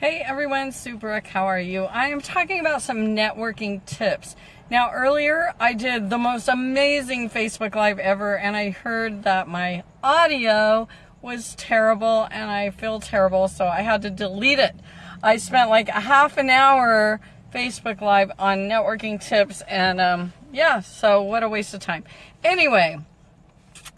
Hey everyone, Sue Brooke, how are you? I am talking about some networking tips. Now earlier I did the most amazing Facebook Live ever and I heard that my audio was terrible and I feel terrible so I had to delete it. I spent like a half an hour Facebook Live on networking tips and um, yeah, so what a waste of time. Anyway,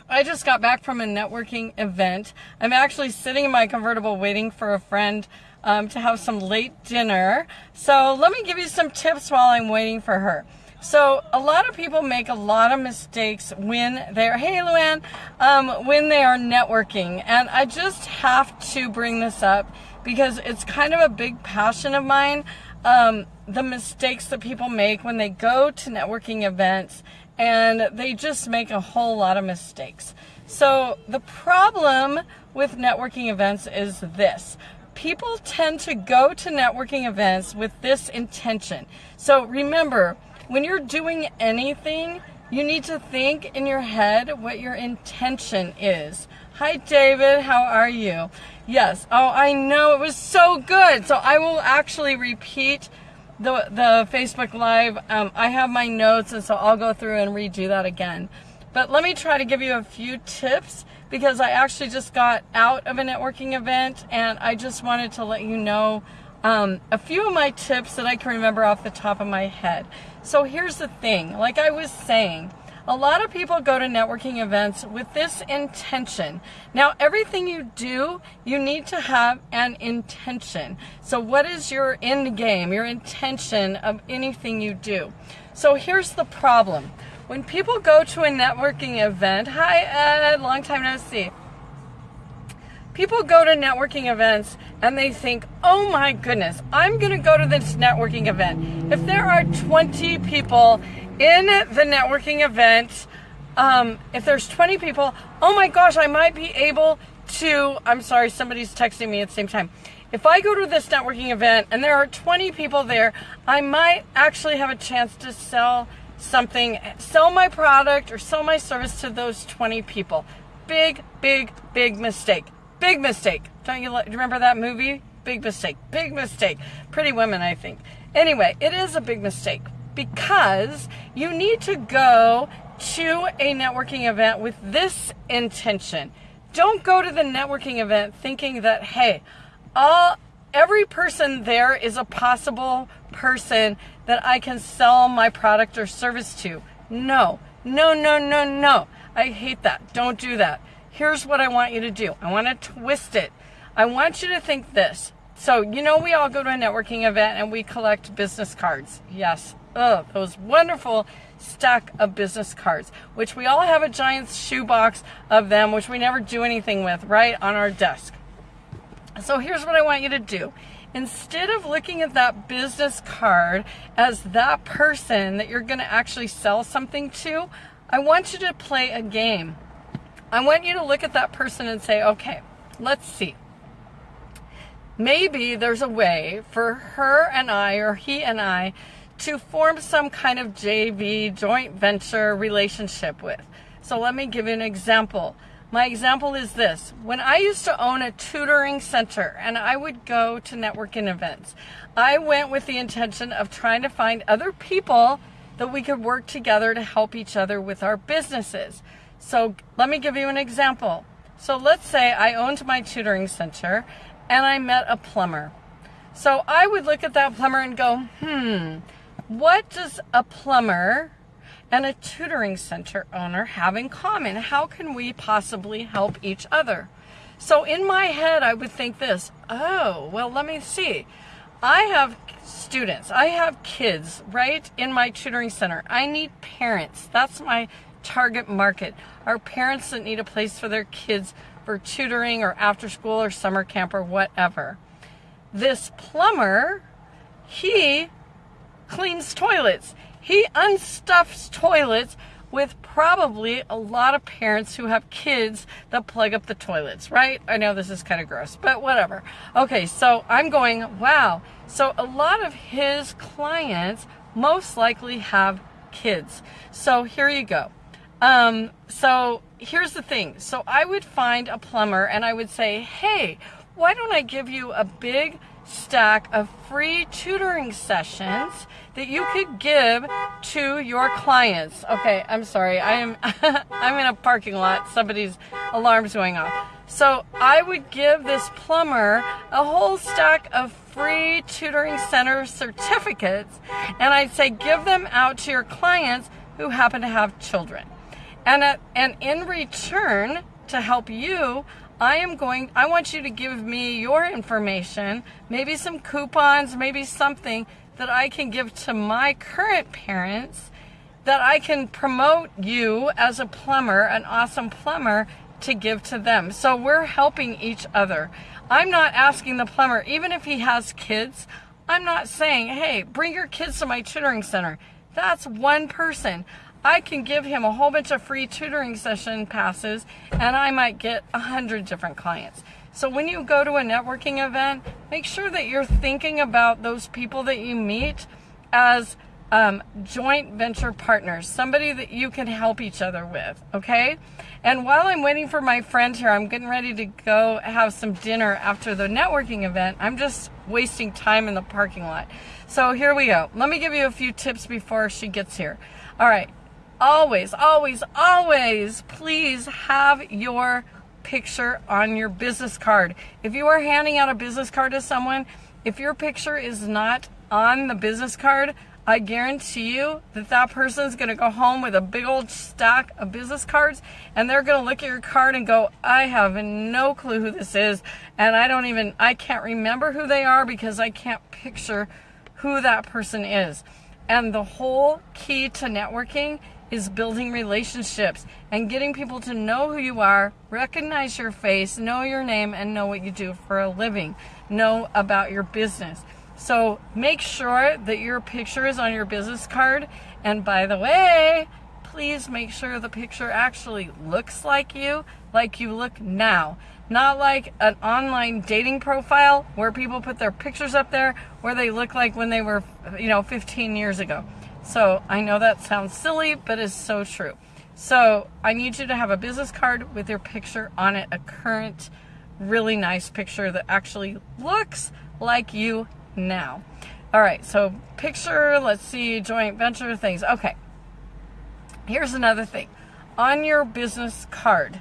I just got back from a networking event. I'm actually sitting in my convertible waiting for a friend um, to have some late dinner. So let me give you some tips while I'm waiting for her. So a lot of people make a lot of mistakes when they're, hey Luann, um, when they are networking. And I just have to bring this up because it's kind of a big passion of mine. Um, the mistakes that people make when they go to networking events and they just make a whole lot of mistakes. So the problem with networking events is this people tend to go to networking events with this intention. So remember, when you're doing anything, you need to think in your head what your intention is. Hi, David. How are you? Yes. Oh, I know. It was so good. So I will actually repeat the, the Facebook Live. Um, I have my notes, and so I'll go through and redo that again. But let me try to give you a few tips because I actually just got out of a networking event and I just wanted to let you know um, a few of my tips that I can remember off the top of my head. So here's the thing, like I was saying, a lot of people go to networking events with this intention. Now, everything you do, you need to have an intention. So what is your end game, your intention of anything you do? So here's the problem. When people go to a networking event, hi Ed, long time no see. People go to networking events and they think, oh my goodness, I'm going to go to this networking event. If there are 20 people in the networking event, um, if there's 20 people, oh my gosh, I might be able to, I'm sorry, somebody's texting me at the same time. If I go to this networking event and there are 20 people there, I might actually have a chance to sell something, sell my product or sell my service to those 20 people. Big, big, big mistake. Big mistake. Don't you, remember that movie? Big mistake. Big mistake. Pretty Woman, I think. Anyway, it is a big mistake because you need to go to a networking event with this intention. Don't go to the networking event thinking that, hey, all every person there is a possible person that I can sell my product or service to. No, no, no, no, no. I hate that. Don't do that. Here's what I want you to do. I want to twist it. I want you to think this. So, you know, we all go to a networking event and we collect business cards. Yes. Oh, those wonderful stack of business cards, which we all have a giant shoebox of them, which we never do anything with, right on our desk. So here's what I want you to do. Instead of looking at that business card as that person that you're going to actually sell something to, I want you to play a game. I want you to look at that person and say, okay, let's see. Maybe there's a way for her and I or he and I to form some kind of JV, joint venture relationship with. So let me give you an example. My example is this. When I used to own a tutoring center and I would go to networking events, I went with the intention of trying to find other people that we could work together to help each other with our businesses. So let me give you an example. So let's say I owned my tutoring center and I met a plumber. So I would look at that plumber and go, hmm, what does a plumber and a tutoring center owner have in common? How can we possibly help each other? So in my head, I would think this, oh, well, let me see. I have students, I have kids, right, in my tutoring center. I need parents. That's my target market. Are parents that need a place for their kids for tutoring or after school or summer camp or whatever. This plumber, he cleans toilets. He unstuffs toilets with probably a lot of parents who have kids that plug up the toilets, right? I know this is kind of gross, but whatever. Okay, so I'm going, wow. So a lot of his clients most likely have kids. So here you go. Um, so here's the thing. So I would find a plumber and I would say, hey, why don't I give you a big stack of free tutoring sessions that you could give to your clients. Okay, I'm sorry. I am I'm in a parking lot. Somebody's alarm's going off. So, I would give this plumber a whole stack of free tutoring center certificates and I'd say give them out to your clients who happen to have children. And uh, and in return to help you, I am going, I want you to give me your information, maybe some coupons, maybe something that I can give to my current parents that I can promote you as a plumber, an awesome plumber, to give to them. So we're helping each other. I'm not asking the plumber, even if he has kids, I'm not saying, hey, bring your kids to my tutoring center. That's one person. I can give him a whole bunch of free tutoring session passes and I might get a hundred different clients. So when you go to a networking event, make sure that you're thinking about those people that you meet as um, joint venture partners, somebody that you can help each other with, okay? And while I'm waiting for my friend here, I'm getting ready to go have some dinner after the networking event. I'm just wasting time in the parking lot. So here we go. Let me give you a few tips before she gets here. All right, always, always, always, please have your picture on your business card. If you are handing out a business card to someone, if your picture is not on the business card, I guarantee you that that person is going to go home with a big old stack of business cards and they're going to look at your card and go, I have no clue who this is. And I don't even, I can't remember who they are because I can't picture who that person is. And the whole key to networking is building relationships and getting people to know who you are, recognize your face, know your name, and know what you do for a living, know about your business. So make sure that your picture is on your business card. And by the way, please make sure the picture actually looks like you, like you look now. Not like an online dating profile where people put their pictures up there where they look like when they were, you know, 15 years ago. So I know that sounds silly, but it's so true. So I need you to have a business card with your picture on it, a current, really nice picture that actually looks like you now. All right, so picture, let's see, joint venture things. Okay, here's another thing. On your business card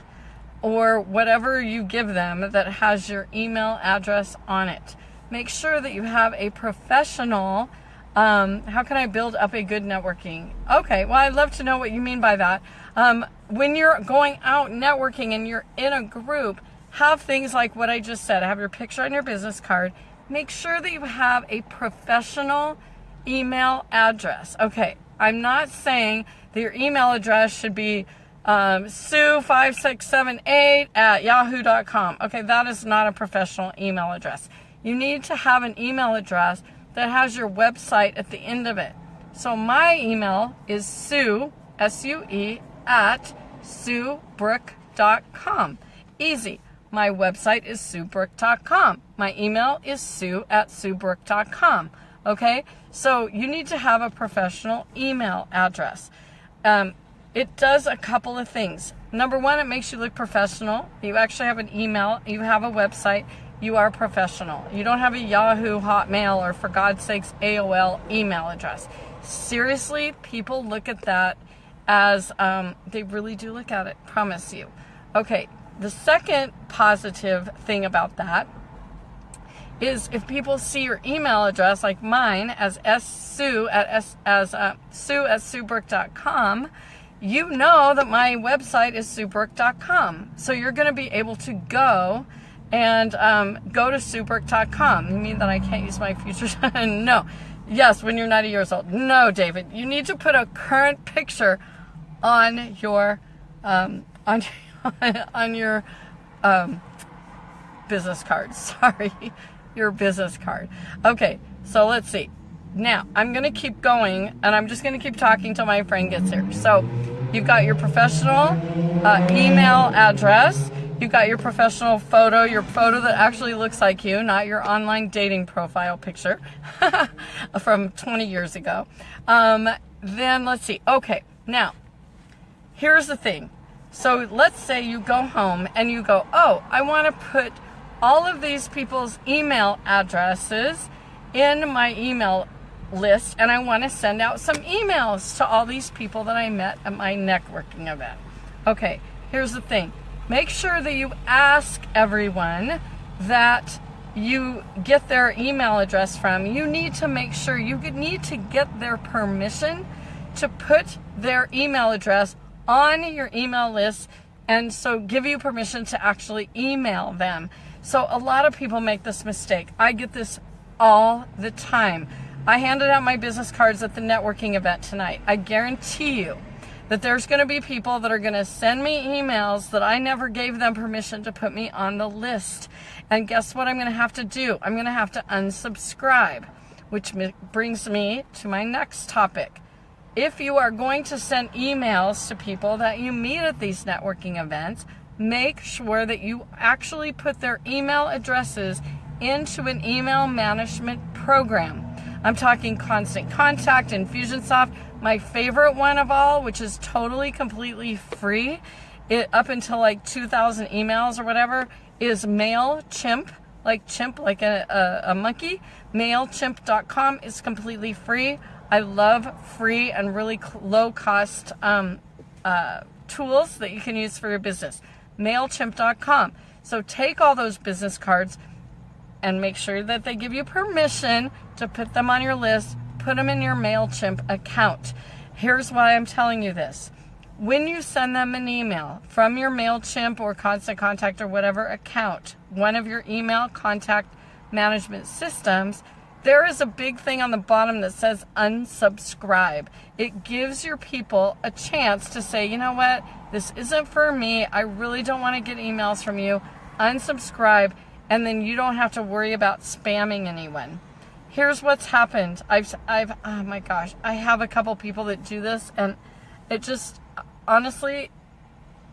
or whatever you give them that has your email address on it, make sure that you have a professional um, how can I build up a good networking? Okay, well, I'd love to know what you mean by that. Um, when you're going out networking and you're in a group, have things like what I just said. Have your picture on your business card. Make sure that you have a professional email address. Okay, I'm not saying that your email address should be um, sue5678 at yahoo.com. Okay, that is not a professional email address. You need to have an email address that has your website at the end of it. So my email is sue, S-U-E, at suebrook.com. Easy. My website is suebrook.com. My email is sue at suebrook.com. Okay? So you need to have a professional email address. Um, it does a couple of things. Number one, it makes you look professional. You actually have an email, you have a website, you are professional. You don't have a Yahoo, Hotmail, or for God's sakes, AOL email address. Seriously, people look at that as, um, they really do look at it, promise you. Okay, the second positive thing about that is if people see your email address, like mine, as sue at s as uh, sue at suebrook.com, you know that my website is suebrook.com. So you're going to be able to go and um, go to suebrook.com. You mean that I can't use my future? no. Yes, when you're 90 years old. No, David. You need to put a current picture on your um, on on your um, business card. Sorry, your business card. Okay, so let's see. Now I'm gonna keep going, and I'm just gonna keep talking till my friend gets here. So you've got your professional uh, email address You've got your professional photo, your photo that actually looks like you, not your online dating profile picture from 20 years ago. Um, then let's see. Okay, now, here's the thing. So let's say you go home and you go, oh, I want to put all of these people's email addresses in my email list and I want to send out some emails to all these people that I met at my networking event. Okay, here's the thing. Make sure that you ask everyone that you get their email address from. You need to make sure you need to get their permission to put their email address on your email list and so give you permission to actually email them. So a lot of people make this mistake. I get this all the time. I handed out my business cards at the networking event tonight. I guarantee you that there's going to be people that are going to send me emails that I never gave them permission to put me on the list. And guess what I'm going to have to do? I'm going to have to unsubscribe, which brings me to my next topic. If you are going to send emails to people that you meet at these networking events, make sure that you actually put their email addresses into an email management program. I'm talking Constant Contact, Infusionsoft. My favorite one of all, which is totally, completely free, it up until like 2,000 emails or whatever, is MailChimp, like chimp, like a, a, a monkey. MailChimp.com is completely free. I love free and really low cost um, uh, tools that you can use for your business. MailChimp.com. So take all those business cards, and make sure that they give you permission to put them on your list, put them in your MailChimp account. Here's why I'm telling you this. When you send them an email from your MailChimp or Constant Contact or whatever account, one of your email contact management systems, there is a big thing on the bottom that says unsubscribe. It gives your people a chance to say, you know what, this isn't for me. I really don't want to get emails from you. Unsubscribe and then you don't have to worry about spamming anyone. Here's what's happened. I've, I've, oh my gosh, I have a couple people that do this, and it just, honestly,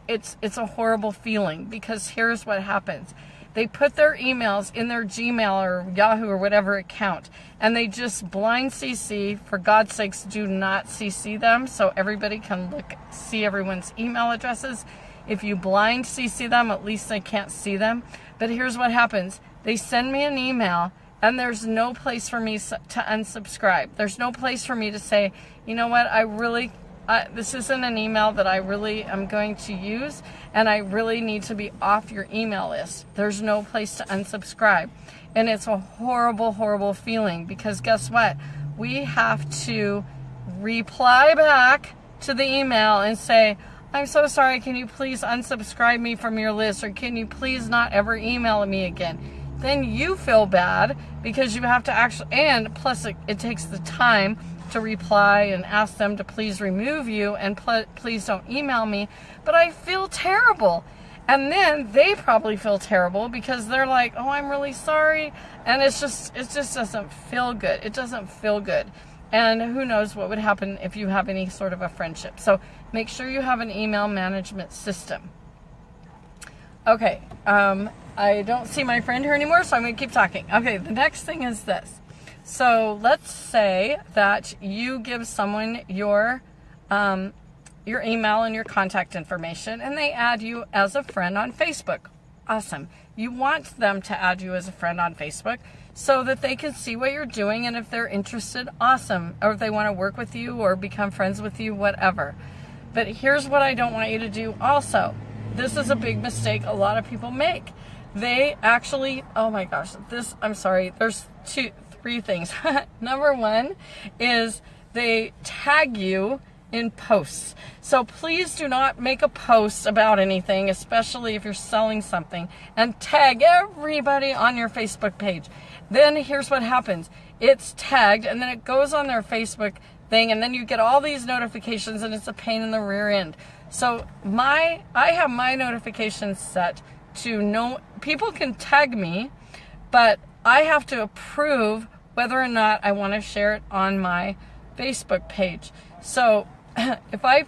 it's, it's a horrible feeling because here's what happens. They put their emails in their Gmail or Yahoo or whatever account, and they just blind CC. For God's sakes, do not CC them so everybody can look, see everyone's email addresses. If you blind CC them, at least they can't see them. But here's what happens. They send me an email and there's no place for me to unsubscribe. There's no place for me to say, you know what, I really, uh, this isn't an email that I really am going to use and I really need to be off your email list. There's no place to unsubscribe. And it's a horrible, horrible feeling because guess what? We have to reply back to the email and say, I'm so sorry, can you please unsubscribe me from your list or can you please not ever email me again? Then you feel bad because you have to actually, and plus it, it takes the time to reply and ask them to please remove you and pl please don't email me. But I feel terrible. And then they probably feel terrible because they're like, oh, I'm really sorry. And it's just, it just doesn't feel good. It doesn't feel good. And who knows what would happen if you have any sort of a friendship. So make sure you have an email management system. Okay, um, I don't see my friend here anymore, so I'm going to keep talking. Okay, the next thing is this. So let's say that you give someone your um, your email and your contact information, and they add you as a friend on Facebook. Awesome. You want them to add you as a friend on Facebook so that they can see what you're doing and if they're interested, awesome. Or if they want to work with you or become friends with you, whatever. But here's what I don't want you to do also. This is a big mistake a lot of people make. They actually, oh my gosh, this, I'm sorry, there's two, three things. Number one is they tag you in posts. So please do not make a post about anything, especially if you're selling something, and tag everybody on your Facebook page. Then here's what happens. It's tagged and then it goes on their Facebook thing and then you get all these notifications and it's a pain in the rear end. So my, I have my notifications set to know, people can tag me, but I have to approve whether or not I want to share it on my Facebook page. So if I,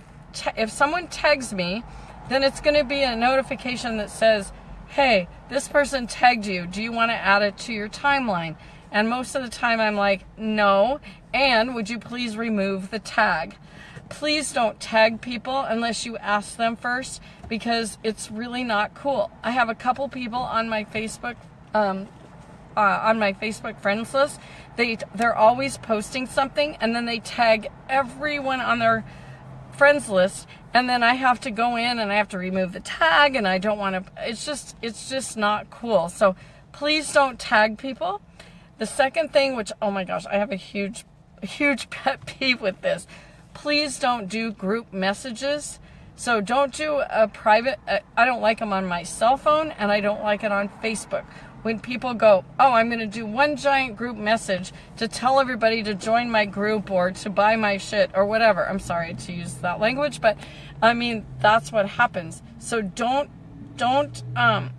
if someone tags me, then it's going to be a notification that says, hey, this person tagged you. Do you want to add it to your timeline? And most of the time I'm like, no. And would you please remove the tag? Please don't tag people unless you ask them first because it's really not cool. I have a couple people on my Facebook um, uh, on my Facebook friends list, they they're always posting something, and then they tag everyone on their friends list, and then I have to go in and I have to remove the tag, and I don't want to. It's just it's just not cool. So please don't tag people. The second thing, which oh my gosh, I have a huge huge pet peeve with this. Please don't do group messages. So don't do a private, uh, I don't like them on my cell phone and I don't like it on Facebook when people go, oh, I'm going to do one giant group message to tell everybody to join my group or to buy my shit or whatever. I'm sorry to use that language, but I mean, that's what happens. So don't, don't, um,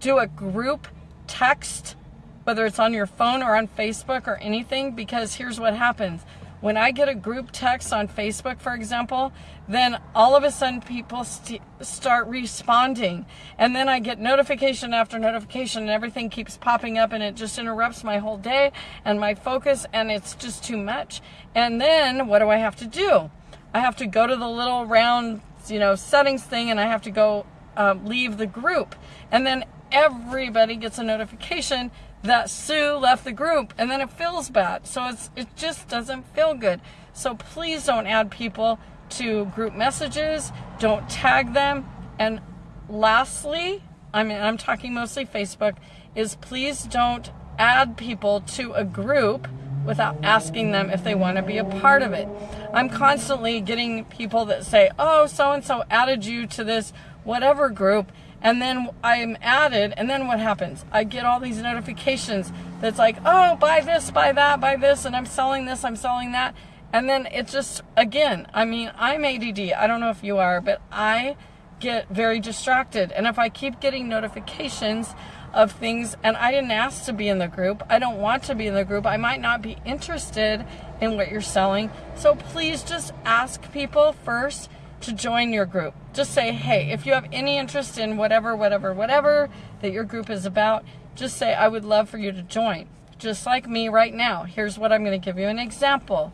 do a group text, whether it's on your phone or on Facebook or anything, because here's what happens when I get a group text on Facebook, for example, then all of a sudden people st start responding. And then I get notification after notification and everything keeps popping up and it just interrupts my whole day and my focus and it's just too much. And then what do I have to do? I have to go to the little round, you know, settings thing and I have to go uh, leave the group. And then everybody gets a notification that Sue left the group and then it feels bad. So it's it just doesn't feel good. So please don't add people to group messages, don't tag them. And lastly, I mean I'm talking mostly Facebook, is please don't add people to a group without asking them if they want to be a part of it. I'm constantly getting people that say, "Oh, so and so added you to this whatever group." And then I'm added, and then what happens? I get all these notifications that's like, oh, buy this, buy that, buy this, and I'm selling this, I'm selling that. And then it just, again, I mean, I'm ADD. I don't know if you are, but I get very distracted. And if I keep getting notifications of things, and I didn't ask to be in the group, I don't want to be in the group, I might not be interested in what you're selling. So please just ask people first to join your group. Just say, hey, if you have any interest in whatever, whatever, whatever that your group is about, just say, I would love for you to join. Just like me right now. Here's what I'm going to give you an example.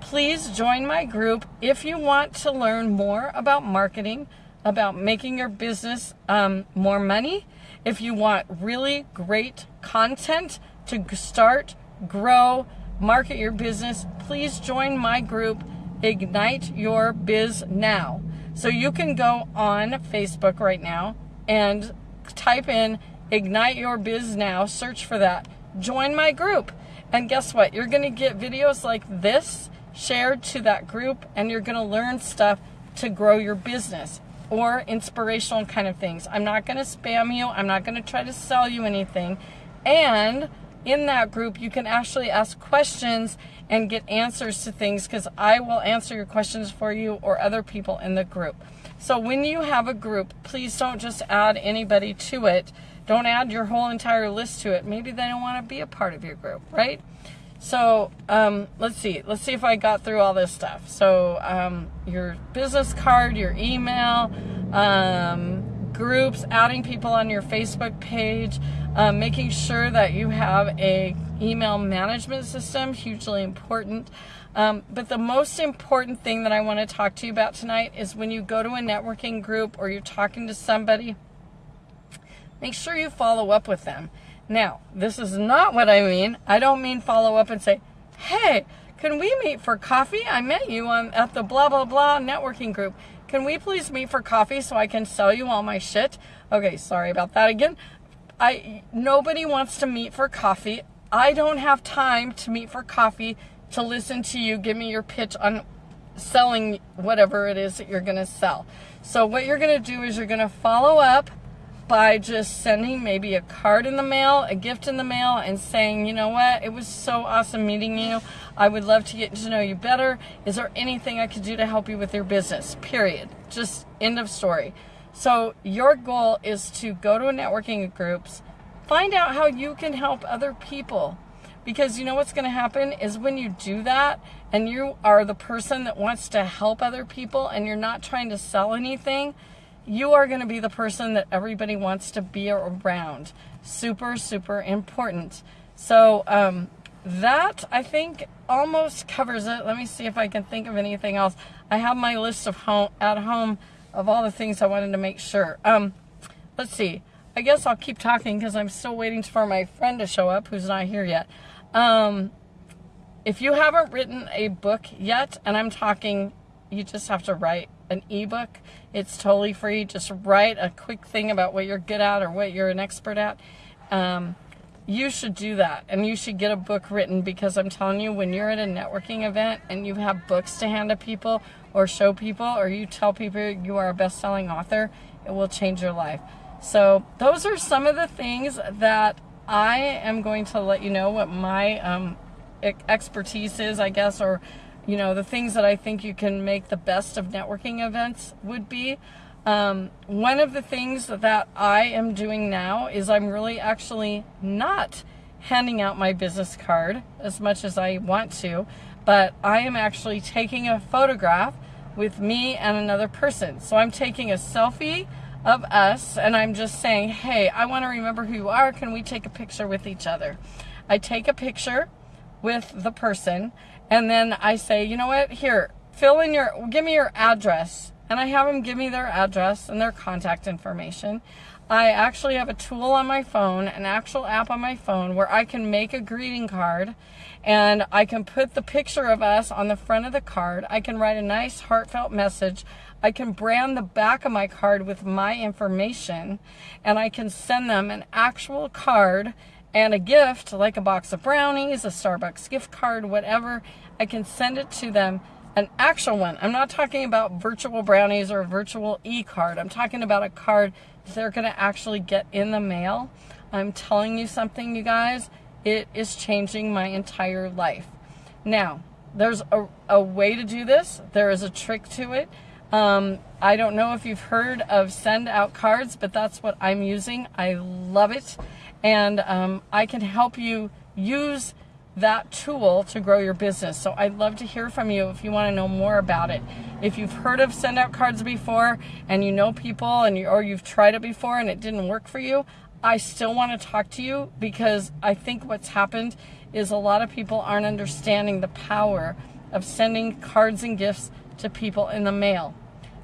Please join my group if you want to learn more about marketing, about making your business um, more money. If you want really great content to start, grow, market your business, please join my group Ignite Your Biz Now. So you can go on Facebook right now and type in Ignite Your Biz Now, search for that, join my group. And guess what? You're going to get videos like this shared to that group and you're going to learn stuff to grow your business or inspirational kind of things. I'm not going to spam you. I'm not going to try to sell you anything. And in that group, you can actually ask questions and get answers to things because I will answer your questions for you or other people in the group. So when you have a group, please don't just add anybody to it. Don't add your whole entire list to it. Maybe they don't want to be a part of your group, right? So um, let's see. Let's see if I got through all this stuff. So um, your business card, your email, um, groups, adding people on your Facebook page, um, making sure that you have a email management system, hugely important. Um, but the most important thing that I want to talk to you about tonight is when you go to a networking group or you're talking to somebody, make sure you follow up with them. Now, this is not what I mean. I don't mean follow up and say, hey, can we meet for coffee? I met you on at the blah, blah, blah networking group. Can we please meet for coffee so I can sell you all my shit? Okay, sorry about that again. I nobody wants to meet for coffee. I don't have time to meet for coffee to listen to you give me your pitch on selling whatever it is that you're going to sell. So what you're going to do is you're going to follow up by just sending maybe a card in the mail, a gift in the mail, and saying, you know what, it was so awesome meeting you. I would love to get to know you better. Is there anything I could do to help you with your business? Period. Just end of story. So your goal is to go to a networking groups, find out how you can help other people. Because you know what's going to happen is when you do that and you are the person that wants to help other people and you're not trying to sell anything, you are going to be the person that everybody wants to be around. Super, super important. So um, that, I think, almost covers it. Let me see if I can think of anything else. I have my list of home at home of all the things I wanted to make sure. Um, let's see. I guess I'll keep talking because I'm still waiting for my friend to show up who's not here yet. Um, if you haven't written a book yet, and I'm talking, you just have to write an ebook. It's totally free. Just write a quick thing about what you're good at or what you're an expert at. Um, you should do that and you should get a book written because I'm telling you, when you're at a networking event and you have books to hand to people or show people or you tell people you are a best selling author, it will change your life. So, those are some of the things that I am going to let you know what my um, expertise is, I guess, or you know, the things that I think you can make the best of networking events would be. Um, one of the things that I am doing now is I'm really actually not handing out my business card as much as I want to, but I am actually taking a photograph with me and another person. So I'm taking a selfie of us and I'm just saying, hey, I want to remember who you are. Can we take a picture with each other? I take a picture with the person and then I say, you know what, here, fill in your, give me your address. And I have them give me their address and their contact information. I actually have a tool on my phone, an actual app on my phone where I can make a greeting card and I can put the picture of us on the front of the card. I can write a nice heartfelt message. I can brand the back of my card with my information and I can send them an actual card and a gift like a box of brownies, a Starbucks gift card, whatever, I can send it to them. An actual one. I'm not talking about virtual brownies or a virtual e-card. I'm talking about a card they're going to actually get in the mail. I'm telling you something, you guys. It is changing my entire life. Now, there's a, a way to do this. There is a trick to it. Um, I don't know if you've heard of send out cards, but that's what I'm using. I love it and um, I can help you use that tool to grow your business. So I'd love to hear from you if you want to know more about it. If you've heard of send out cards before and you know people and you, or you've tried it before and it didn't work for you, I still want to talk to you because I think what's happened is a lot of people aren't understanding the power of sending cards and gifts to people in the mail.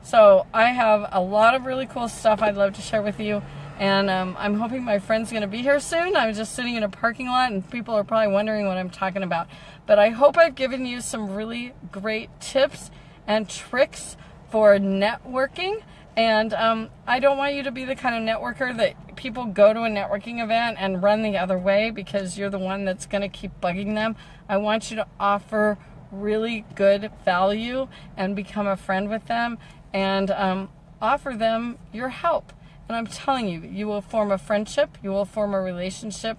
So I have a lot of really cool stuff I'd love to share with you. And um, I'm hoping my friend's going to be here soon. I'm just sitting in a parking lot and people are probably wondering what I'm talking about. But I hope I've given you some really great tips and tricks for networking. And um, I don't want you to be the kind of networker that people go to a networking event and run the other way because you're the one that's going to keep bugging them. I want you to offer really good value and become a friend with them and um, offer them your help. And I'm telling you, you will form a friendship, you will form a relationship,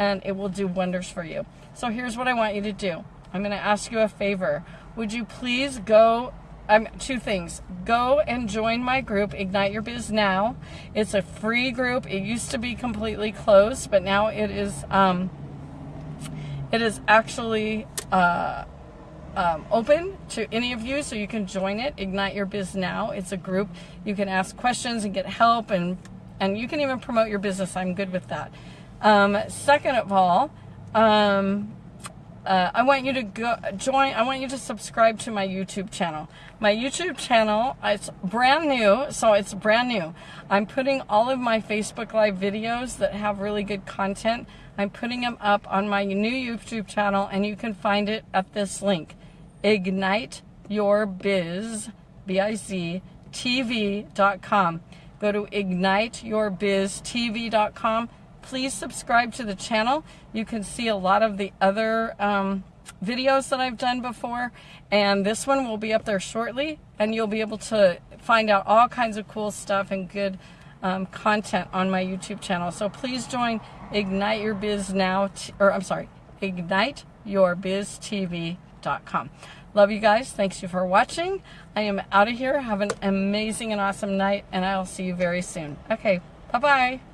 and it will do wonders for you. So here's what I want you to do. I'm going to ask you a favor. Would you please go um, two things. Go and join my group, Ignite Your Biz Now. It's a free group. It used to be completely closed, but now it is. Um, it is actually uh, um, open to any of you, so you can join it. Ignite Your Biz Now. It's a group. You can ask questions and get help, and and you can even promote your business. I'm good with that. Um, second of all, um, uh, I want you to go join. I want you to subscribe to my YouTube channel. My YouTube channel, it's brand new, so it's brand new. I'm putting all of my Facebook Live videos that have really good content. I'm putting them up on my new YouTube channel, and you can find it at this link ignite your biz. Go to igniteyourbiztv.com. Please subscribe to the channel. You can see a lot of the other um, videos that I've done before, and this one will be up there shortly, and you'll be able to find out all kinds of cool stuff and good um, content on my YouTube channel. So please join Ignite Your Biz Now, or I'm sorry, Ignite Your Biz TV Love you guys. Thanks you for watching. I am out of here. Have an amazing and awesome night, and I'll see you very soon. Okay, bye-bye.